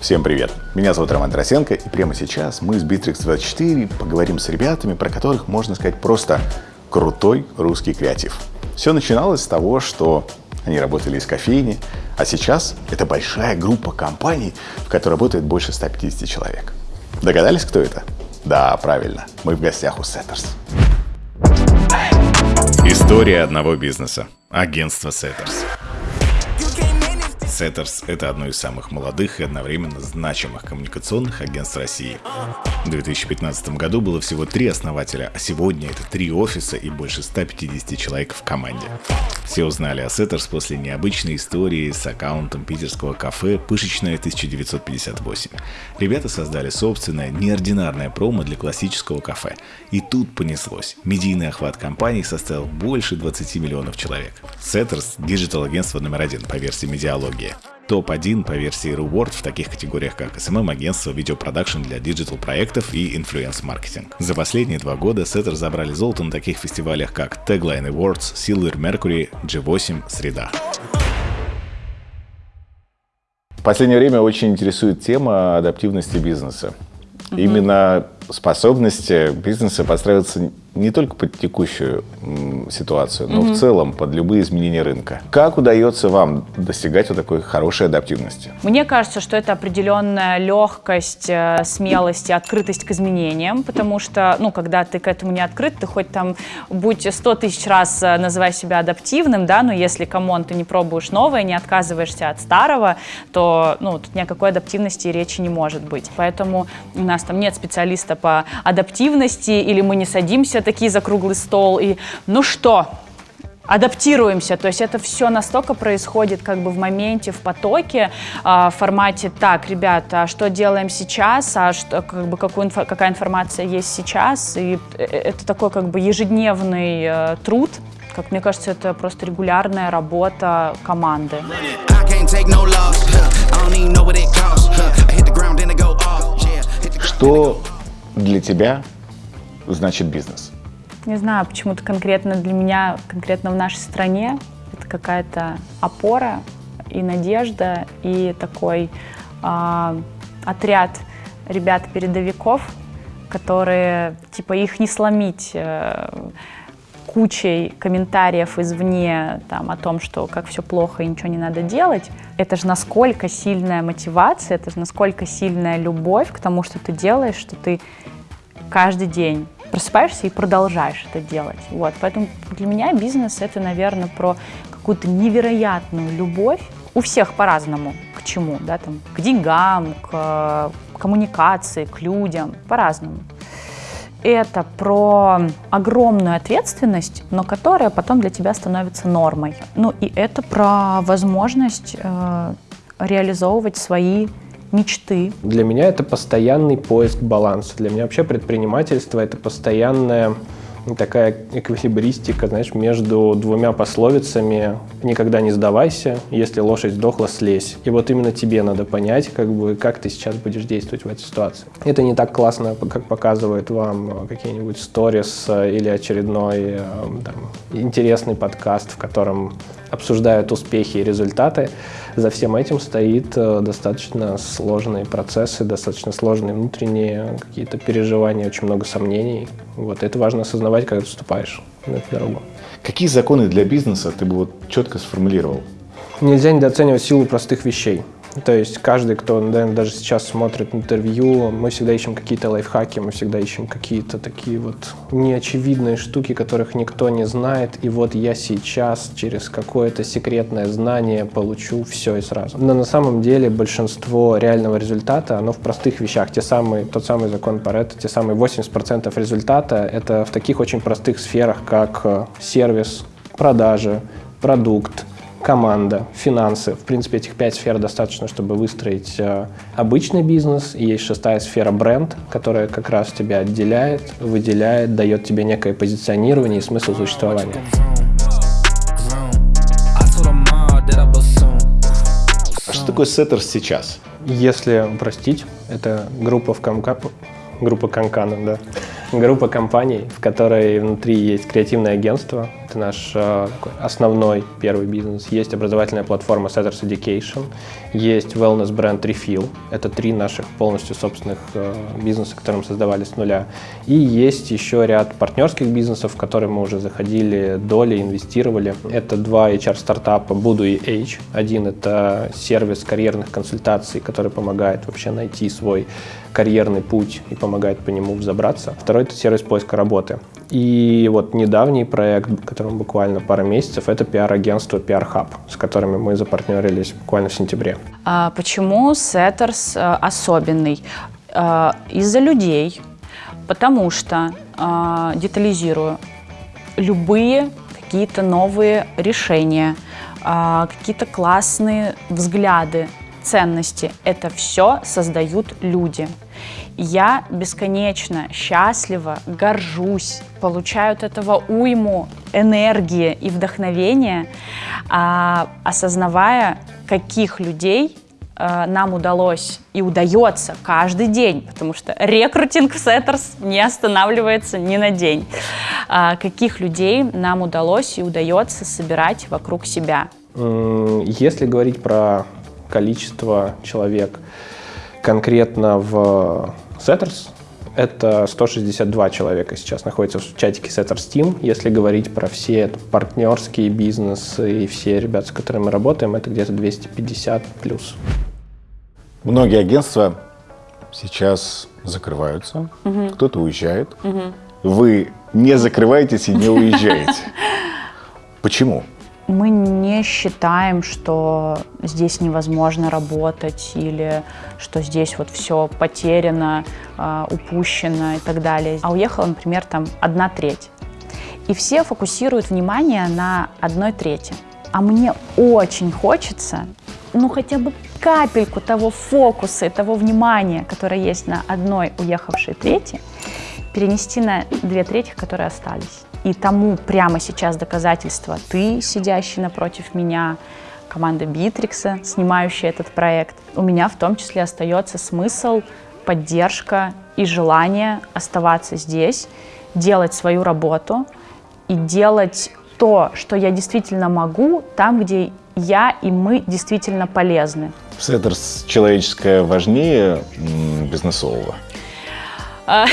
Всем привет! Меня зовут Роман Тарасенко, и прямо сейчас мы с Bittrex24 поговорим с ребятами, про которых можно сказать просто крутой русский креатив. Все начиналось с того, что они работали из кофейни, а сейчас это большая группа компаний, в которой работает больше 150 человек. Догадались, кто это? Да, правильно, мы в гостях у Setters. История одного бизнеса. Агентство Setters. Setters – это одно из самых молодых и одновременно значимых коммуникационных агентств России. В 2015 году было всего три основателя, а сегодня это три офиса и больше 150 человек в команде. Все узнали о Setters после необычной истории с аккаунтом питерского кафе «Пышечная 1958». Ребята создали собственное неординарное промо для классического кафе. И тут понеслось. Медийный охват компании составил больше 20 миллионов человек. Setters – digital-агентство номер один по версии медиалогии топ-1 по версии Ruward в таких категориях, как SMM-агентство, видеопродакшн для digital-проектов и influence-маркетинг. За последние два года Setters забрали золото на таких фестивалях, как Tagline Awards, Silver Mercury, G8, Среда. В последнее время очень интересует тема адаптивности бизнеса. Угу. Именно способности бизнеса подстраиваться не только под текущую ситуацию, но угу. в целом под любые изменения рынка. Как удается вам достигать вот такой хорошей адаптивности? Мне кажется, что это определенная легкость, э, смелость и открытость к изменениям, потому что, ну, когда ты к этому не открыт, ты хоть там будь сто тысяч раз э, называй себя адаптивным, да, но если, come on, ты не пробуешь новое, не отказываешься от старого, то, ну, тут ни о какой адаптивности и речи не может быть. Поэтому у нас там нет специалиста по адаптивности, или мы не садимся такие за круглый стол и ну что, адаптируемся. То есть это все настолько происходит как бы в моменте, в потоке, э, в формате «так, ребята, а что делаем сейчас, а что, как бы, какую, какая информация есть сейчас». И э, это такой как бы ежедневный э, труд, как мне кажется, это просто регулярная работа команды. Что для тебя значит бизнес? Не знаю, почему-то конкретно для меня, конкретно в нашей стране, это какая-то опора и надежда, и такой э, отряд ребят-передовиков, которые, типа, их не сломить э, кучей комментариев извне там, о том, что как все плохо и ничего не надо делать. Это же насколько сильная мотивация, это же насколько сильная любовь к тому, что ты делаешь, что ты каждый день просыпаешься и продолжаешь это делать. Вот. Поэтому для меня бизнес это, наверное, про какую-то невероятную любовь. У всех по-разному. К чему? Да, там, к деньгам, к коммуникации, к людям. По-разному. Это про огромную ответственность, но которая потом для тебя становится нормой. Ну и это про возможность э, реализовывать свои мечты? Для меня это постоянный поиск баланса. Для меня вообще предпринимательство — это постоянная такая эквилибристика, знаешь, между двумя пословицами «никогда не сдавайся, если лошадь сдохла, слезь». И вот именно тебе надо понять, как бы, как ты сейчас будешь действовать в этой ситуации. Это не так классно, как показывают вам какие-нибудь сторис или очередной э, там, интересный подкаст, в котором обсуждают успехи и результаты. За всем этим стоит э, достаточно сложные процессы, достаточно сложные внутренние какие-то переживания, очень много сомнений. Вот это важно осознавать, когда вступаешь на эту дорогу. Какие законы для бизнеса ты бы вот четко сформулировал? Нельзя недооценивать силу простых вещей. То есть каждый, кто наверное, даже сейчас смотрит интервью, мы всегда ищем какие-то лайфхаки, мы всегда ищем какие-то такие вот неочевидные штуки, которых никто не знает. И вот я сейчас через какое-то секретное знание получу все и сразу. Но на самом деле большинство реального результата, оно в простых вещах. Те самые, тот самый закон Паретта, те самые 80% результата, это в таких очень простых сферах, как э, сервис, продажи, продукт, команда, финансы. В принципе, этих пять сфер достаточно, чтобы выстроить э, обычный бизнес. И есть шестая сфера бренд, которая как раз тебя отделяет, выделяет, дает тебе некое позиционирование и смысл существования. А что такое Setters сейчас? Если упростить, это группа в комка... группа Канкана, да. Группа компаний, в которой внутри есть креативное агентство, Это наш э, основной первый бизнес. Есть образовательная платформа Setters Education, есть wellness бренд Refill. Это три наших полностью собственных э, бизнеса, которые мы создавали с нуля. И есть еще ряд партнерских бизнесов, в которые мы уже заходили доли, инвестировали. Это два HR-стартапа Буду и Age. Один — это сервис карьерных консультаций, который помогает вообще найти свой карьерный путь и помогает по нему взобраться. Второй — это сервис поиска работы. И вот недавний проект, которому буквально пара месяцев, это пиар-агентство PR Hub, с которыми мы запартнерились буквально в сентябре. А почему Setters э, особенный? А, из-за людей, потому что, а, детализирую, любые какие-то новые решения, какие-то классные взгляды, ценности, это все создают люди. Я бесконечно счастлива, горжусь, получаю от этого уйму энергии и вдохновения, а, осознавая, каких людей а, нам удалось и удается каждый день, потому что рекрутинг в Setters не останавливается ни на день. А, каких людей нам удалось и удается собирать вокруг себя. Если говорить про количество человек конкретно в Setters, это 162 человека сейчас находится в чатике Setters Team. Если говорить про все партнерские бизнесы и все ребята, с которыми мы работаем, это где-то 250 плюс. Многие агентства сейчас закрываются, угу. кто-то уезжает. Угу. Вы не закрываетесь и не уезжаете. Почему? Мы не считаем, что здесь невозможно работать или что здесь вот все потеряно, а, упущено и так далее. А уехала, например, там одна треть. И все фокусируют внимание на одной трети. А мне очень хочется, ну хотя бы капельку того фокуса и того внимания, которое есть на одной уехавшей трети, перенести на две трети, которые остались. И тому прямо сейчас доказательство ты, сидящий напротив меня, команда Битрикса, снимающая этот проект. У меня в том числе остается смысл, поддержка и желание оставаться здесь, делать свою работу и делать то, что я действительно могу, там, где я и мы действительно полезны. Setters человеческое важнее бизнесового? А,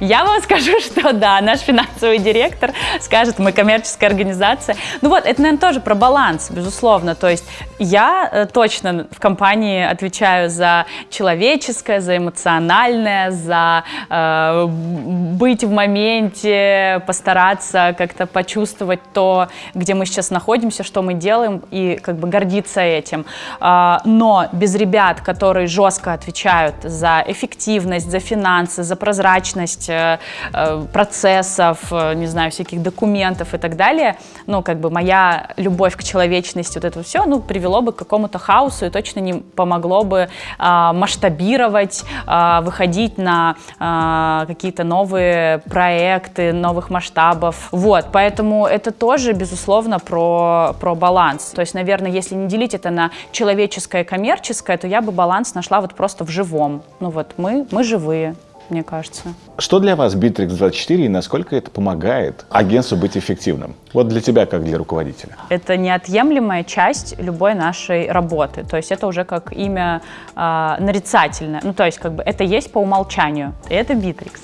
я вам скажу, что да, наш финансовый директор скажет, мы коммерческая организация. Ну вот, это, наверное, тоже про баланс, безусловно. То есть я э, точно в компании отвечаю за человеческое, за эмоциональное, за э, быть в моменте, постараться как-то почувствовать то, где мы сейчас находимся, что мы делаем, и как бы гордиться этим. Э, но без ребят, которые жестко отвечают за эффективность, за финансы, за прозрачность, прозрачность э, э, процессов, э, не знаю, всяких документов и так далее, ну, как бы моя любовь к человечности, вот это все, ну, привело бы к какому-то хаосу и точно не помогло бы а, масштабировать, а, выходить на а, какие-то новые проекты, новых масштабов. Вот, поэтому это тоже, безусловно, про, про баланс. То есть, наверное, если не делить это на человеческое и коммерческое, то я бы баланс нашла вот просто в живом. Ну вот, мы, мы живые мне кажется. Что для вас Битрикс24 и насколько это помогает агентству быть эффективным? Вот для тебя, как для руководителя. Это неотъемлемая часть любой нашей работы. То есть это уже как имя э, нарицательное. Ну, то есть как бы это есть по умолчанию. И это Битрикс.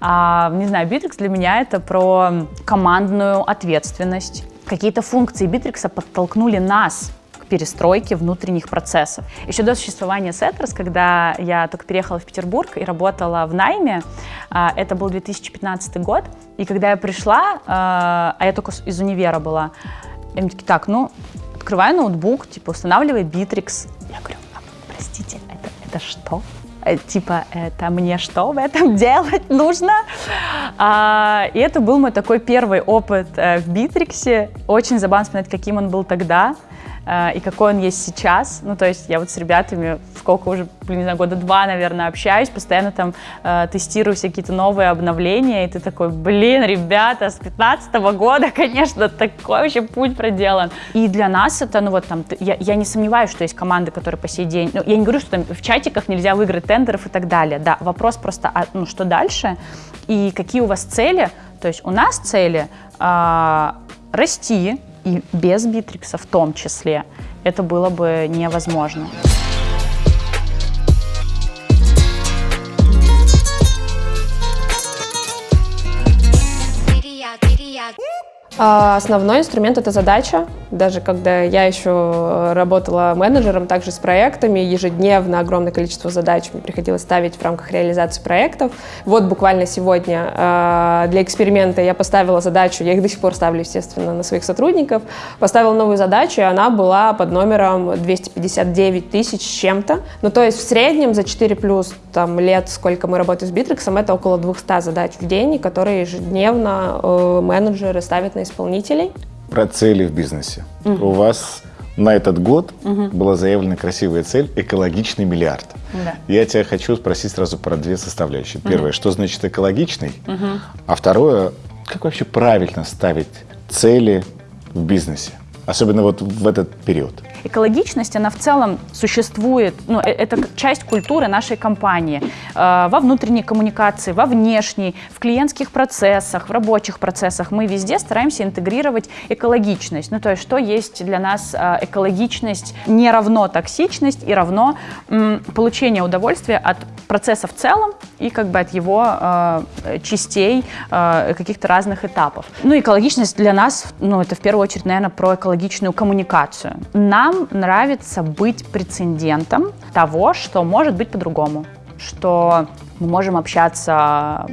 А, не знаю, Битрикс для меня это про командную ответственность. Какие-то функции Битрикса подтолкнули нас к перестройке внутренних процессов. Еще до существования Setters, когда я только переехала в Петербург и работала в найме, а, это был 2015 год, и когда я пришла, а, а я только из универа была, мне такие, так, ну, открываю ноутбук, типа, устанавливай Bittrex. Я говорю, а, простите, это, это что? Э, типа, это мне что в этом делать нужно? А, и это был мой такой первый опыт э, в Битриксе. Очень забавно вспоминать, каким он был тогда. Э, и какой он есть сейчас. Ну, то есть я вот с ребятами сколько уже, блин, не знаю, года два, наверное, общаюсь, постоянно там э, тестирую все какие-то новые обновления, и ты такой, блин, ребята, с 15 -го года, конечно, такой вообще путь проделан. И для нас это, ну вот там, я, я не сомневаюсь, что есть команды, которые по сей день, ну, я не говорю, что там в чатиках нельзя выиграть тендеров и так далее, да, вопрос просто, а, ну, что дальше, и какие у вас цели, то есть у нас цели, э, расти, и без Битрикса в том числе, это было бы невозможно. Основной инструмент — это задача. Даже когда я еще работала менеджером, также с проектами, ежедневно огромное количество задач мне приходилось ставить в рамках реализации проектов. Вот буквально сегодня а, для эксперимента я поставила задачу, я их до сих пор ставлю, естественно, на своих сотрудников, поставила новую задачу, и она была под номером 259 тысяч с чем-то. Ну, то есть в среднем за 4 плюс там, лет, сколько мы работаем с Битриксом, это около 200 задач в день, которые ежедневно э, менеджеры ставят на исполнителей. Про цели в бизнесе. Угу. У вас на этот год угу. была заявлена красивая цель экологичный миллиард. Да. Я тебя хочу спросить сразу про две составляющие. Первое, угу. что значит экологичный? Угу. А второе, как вообще правильно ставить цели в бизнесе? Особенно вот в этот период экологичность, она в целом существует, ну, э, это часть культуры нашей компании. Э, во внутренней коммуникации, во внешней, в клиентских процессах, в рабочих процессах мы везде стараемся интегрировать экологичность. Ну, то есть, что есть для нас э, экологичность не равно токсичность и равно получение удовольствия от процесса в целом и как бы от его частей, каких-то разных этапов. Ну, экологичность для нас, ну, это в первую очередь, наверное, про экологичную коммуникацию. Нам нравится быть прецедентом того, что может быть по-другому, что мы можем общаться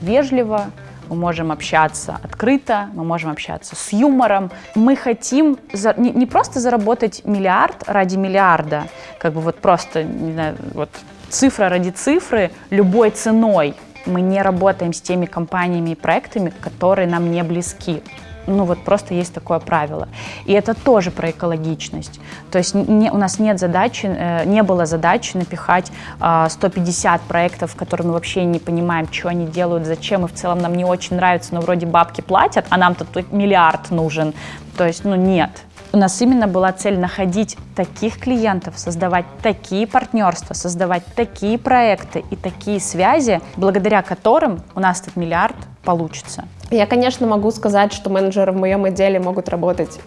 вежливо, мы можем общаться открыто, мы можем общаться с юмором. Мы хотим за, не, не просто заработать миллиард ради миллиарда, как бы вот просто, не знаю, вот цифра ради цифры, любой ценой. Мы не работаем с теми компаниями и проектами, которые нам не близки ну вот просто есть такое правило. И это тоже про экологичность. То есть не, у нас нет задачи, э, не было задачи напихать э, 150 проектов, которые мы вообще не понимаем, что они делают, зачем, и в целом нам не очень нравится, но вроде бабки платят, а нам тут миллиард нужен. То есть, ну нет. У нас именно была цель находить таких клиентов, создавать такие партнерства, создавать такие проекты и такие связи, благодаря которым у нас этот миллиард получится. Я, конечно, могу сказать, что менеджеры в моем отделе могут работать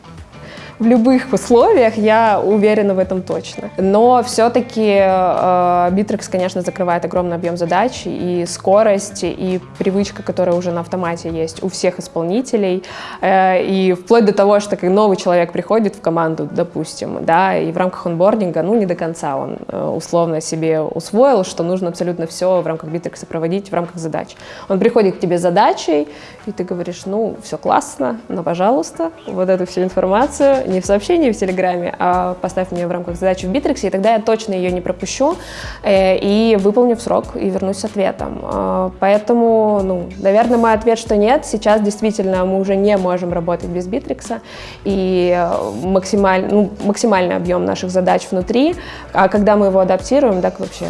в любых условиях, я уверена в этом точно. Но все-таки э, конечно, закрывает огромный объем задач, и скорость, и привычка, которая уже на автомате есть у всех исполнителей, э, и вплоть до того, что как новый человек приходит в команду, допустим, да, и в рамках онбординга, ну, не до конца он э, условно себе усвоил, что нужно абсолютно все в рамках Битрикса проводить в рамках задач. Он приходит к тебе с задачей, и ты говоришь, ну, все классно, но, пожалуйста, вот эту всю информацию не в сообщении в Телеграме, а поставь мне в рамках задачи в Битриксе, и тогда я точно ее не пропущу э, и выполню в срок и вернусь с ответом. Э, поэтому, ну, наверное, мой ответ, что нет. Сейчас действительно мы уже не можем работать без Битрикса, и максималь, ну, максимальный объем наших задач внутри, а когда мы его адаптируем, так вообще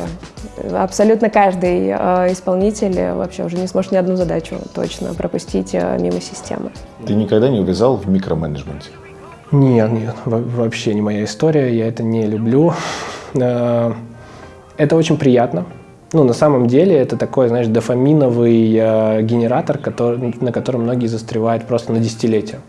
абсолютно каждый э, исполнитель вообще уже не сможет ни одну задачу точно пропустить э, мимо системы. Ты никогда не увязал в микроменеджменте? Нет, нет, вообще не моя история, я это не люблю. Э, это очень приятно. Ну, на самом деле, это такой, знаешь, дофаминовый э, генератор, который, на котором многие застревают просто на десятилетия.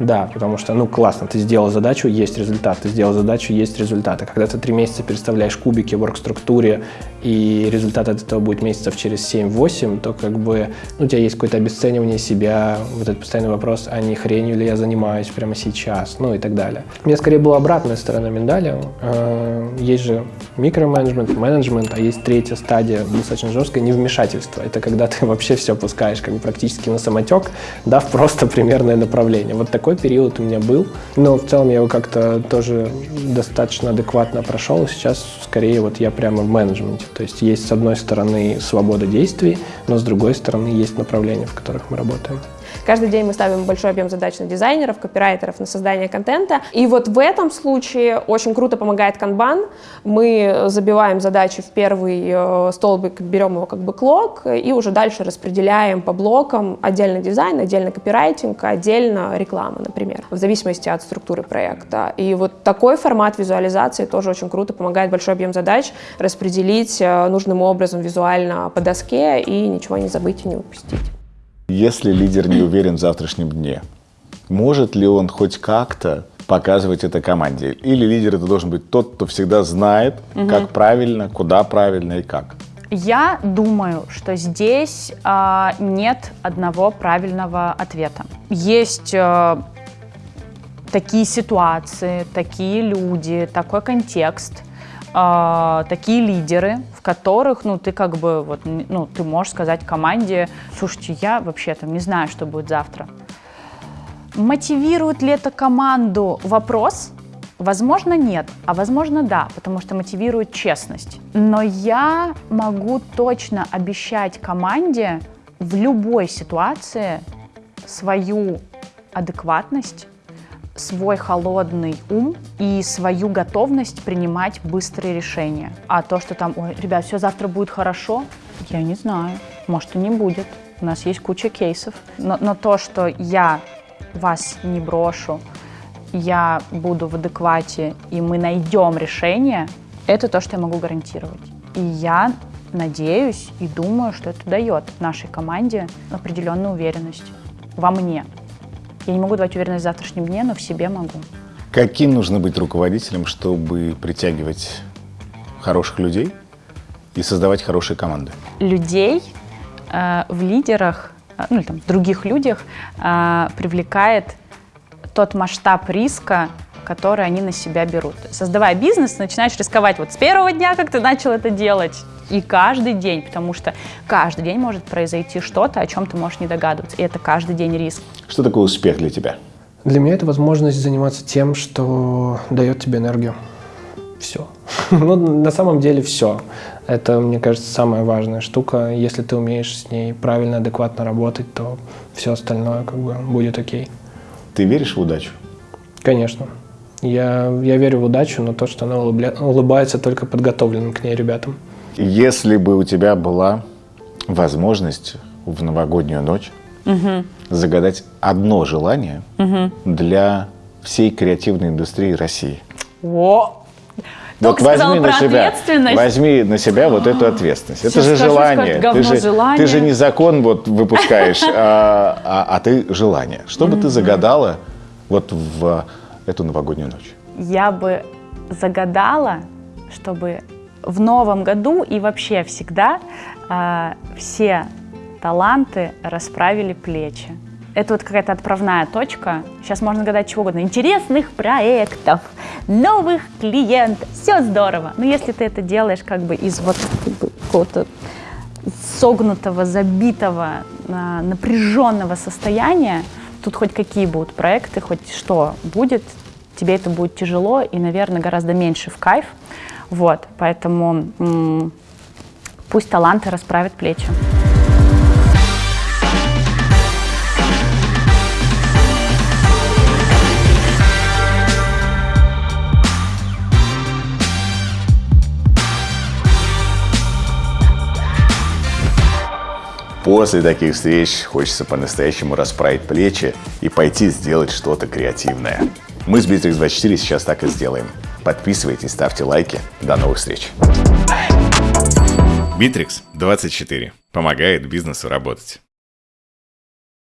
Да, потому что, ну, классно, ты сделал задачу, есть результат, ты сделал задачу, есть результат. А когда ты три месяца переставляешь кубики в орг-структуре, и результат от этого будет месяцев через 7-8, то как бы ну, у тебя есть какое-то обесценивание себя, вот этот постоянный вопрос, а не хренью ли я занимаюсь прямо сейчас, ну и так далее. У меня скорее была обратная сторона медали. А, есть же микроменеджмент, менеджмент, а есть третья стадия, достаточно жесткое невмешательство. Это когда ты вообще все пускаешь как бы практически на самотек, дав просто примерное направление. Вот такой период у меня был, но в целом я его как-то тоже достаточно адекватно прошел. Сейчас скорее вот я прямо в менеджменте. То есть есть с одной стороны свобода действий, но с другой стороны есть направления, в которых мы работаем. Каждый день мы ставим большой объем задач на дизайнеров, копирайтеров, на создание контента. И вот в этом случае очень круто помогает канбан. Мы забиваем задачи в первый э, столбик, берем его как бы клок, и уже дальше распределяем по блокам отдельно дизайн, отдельно копирайтинг, отдельно реклама, например, в зависимости от структуры проекта. И вот такой формат визуализации тоже очень круто помогает большой объем задач распределить э, нужным образом визуально по доске и ничего не забыть и не упустить. Если лидер не уверен в завтрашнем дне, Может ли он хоть как-то показывать это команде? Или лидер это должен быть тот, кто всегда знает, угу. как правильно, куда правильно и как? Я думаю, что здесь э, нет одного правильного ответа. Есть э, такие ситуации, такие люди, такой контекст, э, такие лидеры, в которых, ну, ты как бы, вот, ну, ты можешь сказать команде, слушайте, я вообще там не знаю, что будет завтра. Мотивирует ли это команду? Вопрос. Возможно, нет, а возможно, да, потому что мотивирует честность. Но я могу точно обещать команде в любой ситуации свою адекватность, свой холодный ум и свою готовность принимать быстрые решения. А то, что там, ой, ребят, все завтра будет хорошо, я не знаю. Может и не будет. У нас есть куча кейсов. Но, но то, что я вас не брошу, я буду в адеквате, и мы найдем решение, это то, что я могу гарантировать. И я надеюсь и думаю, что это дает нашей команде определенную уверенность во мне. Я не могу давать уверенность в завтрашнем дне, но в себе могу. Каким нужно быть руководителем, чтобы притягивать хороших людей и создавать хорошие команды? Людей э, в лидерах, э, ну или там других людях э, привлекает тот масштаб риска, который они на себя берут. Создавая бизнес, начинаешь рисковать вот с первого дня, как ты начал это делать, и каждый день, потому что каждый день может произойти что-то, о чем ты можешь не догадываться, и это каждый день риск. Что такое успех для тебя? Для меня это возможность заниматься тем, что дает тебе энергию. Все. ну, на самом деле все. Это, мне кажется, самая важная штука. Если ты умеешь с ней правильно, адекватно работать, то все остальное как бы будет окей. Ты веришь в удачу? Конечно. Я, я верю в удачу, но то, что она улыбля... улыбается только подготовленным к ней ребятам. Если бы у тебя была возможность в новогоднюю ночь угу. загадать одно желание угу. для всей креативной индустрии России. О! Вот возьми на себя, возьми на себя вот эту ответственность. Это же скажу, желание. Ты же, желание. ты же не закон вот выпускаешь, а, а, а ты желание. Что бы ты загадала вот в эту новогоднюю ночь? Я бы загадала, чтобы в новом году и вообще всегда э, все таланты расправили плечи. Это вот какая-то отправная точка. Сейчас можно гадать чего угодно. Интересных проектов, новых клиентов. Все здорово. Но если ты это делаешь как бы из вот какого-то согнутого, забитого, э, напряженного состояния, тут хоть какие будут проекты, хоть что будет, тебе это будет тяжело и, наверное, гораздо меньше в кайф. Вот, поэтому пусть таланты расправят плечи. После таких встреч хочется по-настоящему расправить плечи и пойти сделать что-то креативное. Мы с Bittrex24 сейчас так и сделаем. Подписывайтесь, ставьте лайки. До новых встреч. Bittrex 24 помогает бизнесу работать.